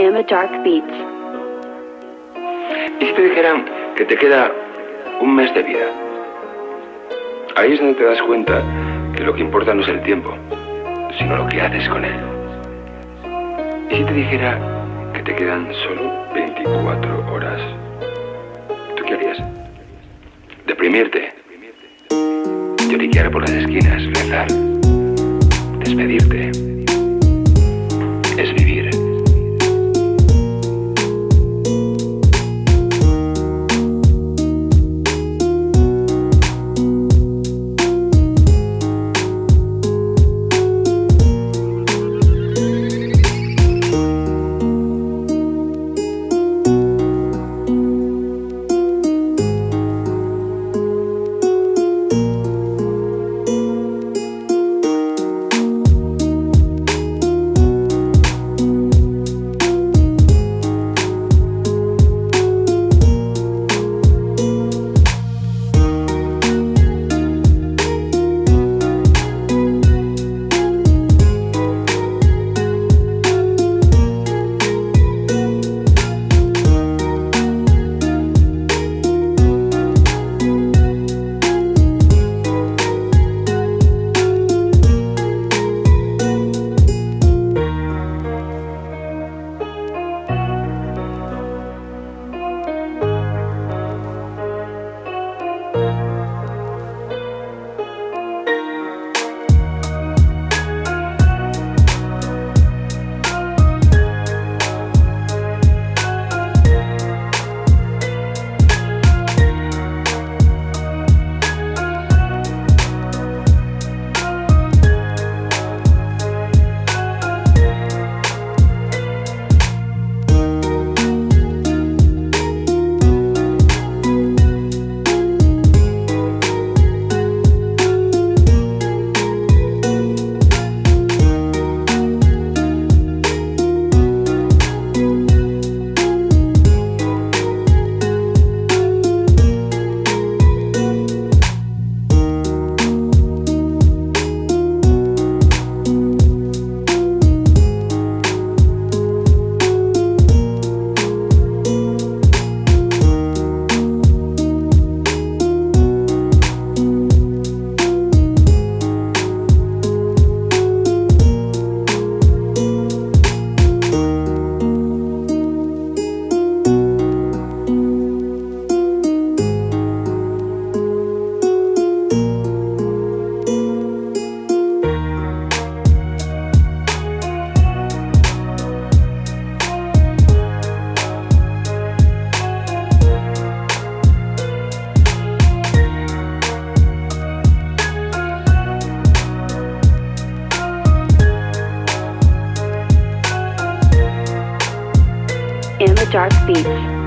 Emma Dark Beats. ¿Y si te dijeran que te queda un mes de vida? Ahí es donde te das cuenta que lo que importa no es el tiempo, sino lo que haces con él. ¿Y si te dijera que te quedan solo 24 horas? ¿Tú qué harías? Deprimirte. Lloriquear por las esquinas, rezar. Despedirte. Emma Dark Beats.